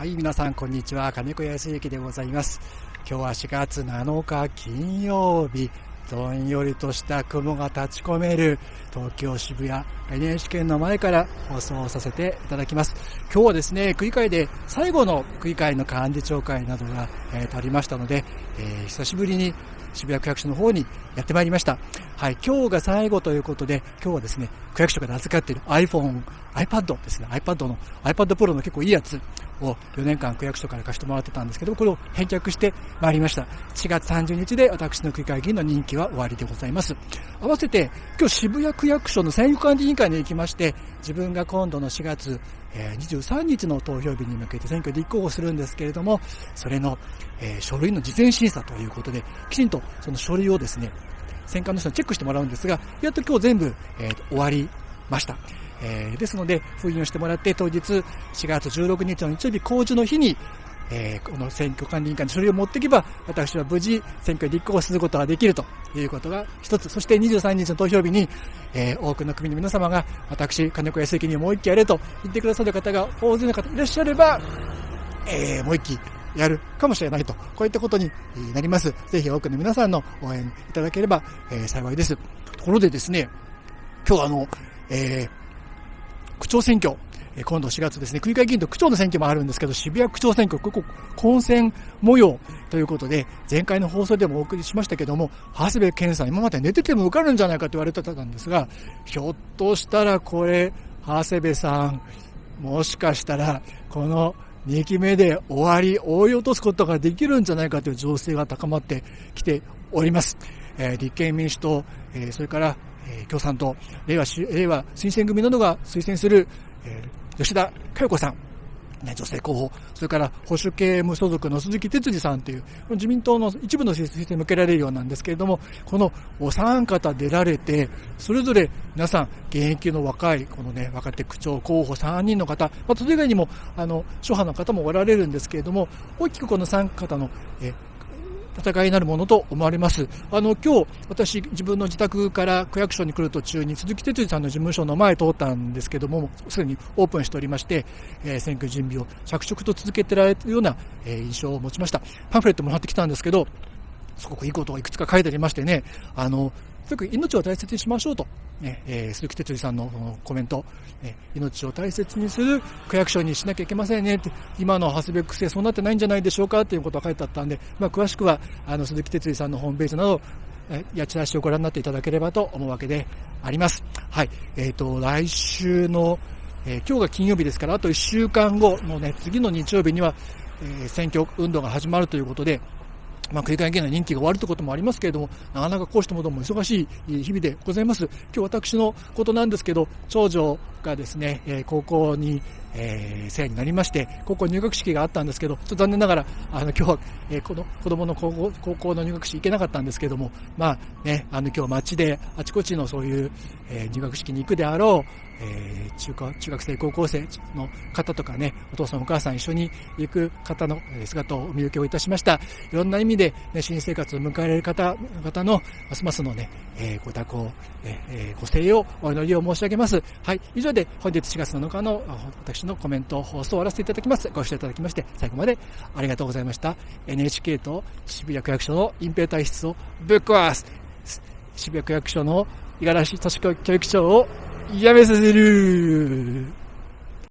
はい、皆さんこんにちは。金子康之でございます。今日は4月7日金曜日、どんよりとした雲が立ち込める東京渋谷 NHK の前から放送させていただきます。今日はですね、区議会で最後の区議会の幹事長会などが、えー、ありましたので、えー、久しぶりに渋谷区役所の方にやってまいりました。はい、今日が最後ということで、今日はですね、区役所が預かっている iPhone、iPad ですね、iPad の、iPad Pro の結構いいやつを4年間区役所から貸してもらってたんですけど、これを返却してまいりました。4月30日で私の区議会議員の任期は終わりでございます。合わせて、今日渋谷区役所の選挙管理委員会に行きまして、自分が今度の4月23日の投票日に向けて選挙立候補するんですけれども、それの、書類の事前審査ということで、きちんとその書類をですね、選管の人にチェックしてもらうんですが、やっと今日全部、えー、終わりました。えー、ですので、封印をしてもらって、当日4月16日の日曜日、公示の日に、えー、この選挙管理委員会に書類を持っていけば、私は無事選挙に立候補することができるということが一つ。そして23日の投票日に、えー、多くの国の皆様が、私、金子康之にもう一期やれと言ってくださる方が大勢の方いらっしゃれば、えー、もう一期やるかもしれないと、こういったことになります。ぜひ多くの皆さんの応援いただければ、えー、幸いです。ところでですね、今日あの、えー、区長選挙、今度4月ですね、区議会議員と区長の選挙もあるんですけど、渋谷区長選挙、ここ、混戦模様ということで、前回の放送でもお送りしましたけども、長谷部健さん、今まで寝てても受かるんじゃないかと言われてたんですが、ひょっとしたらこれ、長谷部さん、もしかしたら、この2期目で終わり、追い落とすことができるんじゃないかという情勢が高まってきております。え、立憲民主党、え、それから、え、共産党、令和、令和推薦組などが推薦する、え、吉田佳代子さん、ね、女性候補、それから保守系無所属の鈴木哲司さんという、自民党の一部の推薦に向けられるようなんですけれども、このお三方出られて、それぞれ皆さん、現役の若い、このね、若手区長候補3人の方、まあ、それ以外にも、あの、諸派の方もおられるんですけれども、大きくこの三方の、え戦いになるものと思われます。あの、今日、私、自分の自宅から区役所に来る途中に、鈴木哲司さんの事務所の前通ったんですけども、すでにオープンしておりまして、えー、選挙準備を着々と続けてられるような、えー、印象を持ちました。パンフレットもらってきたんですけど、すごくいいことをいくつか書いてありましてね、あの、とにかく命を大切にしましょうと。ね、えー、鈴木哲司さんのコメント、ね、命を大切にする区役所にしなきゃいけませんねって、今の長谷部区政そうなってないんじゃないでしょうかっていうことが書いてあったんで、まあ、詳しくは、あの、鈴木哲司さんのホームページなど、やちらしをご覧になっていただければと思うわけであります。はい。えっ、ー、と、来週の、えー、今日が金曜日ですから、あと1週間後のね、次の日曜日には、えー、選挙運動が始まるということで、まあ、繰り返しの任期が終わるということもありますけれども、なかなかこうしたもども忙しい日々でございます。今日私のことなんですけど、長女がですね、え高校に、えー、生になりまして、高校入学式があったんですけど、ちょっと残念ながら、あの、今日は、えー、この子供の高校高校の入学式行けなかったんですけども、まあね、あの、今日街であちこちのそういう、えー、入学式に行くであろう、えー、中学中学生、高校生の方とかね、お父さんお母さん一緒に行く方の姿をお見受けをいたしました。いろんな意味で、ね、新生活を迎えられる方、方の、ますますのね、えー、ご多幸、えー、ご声援をお祈りを申し上げます。はい、以上で本日4月7日の私のコメント放送を終わらせていただきます。ご視聴いただきまして、最後までありがとうございました。NHK と渋谷区役所の隠蔽体質をぶっ壊す。渋谷区役所の五十嵐敏子教育長をやめさせる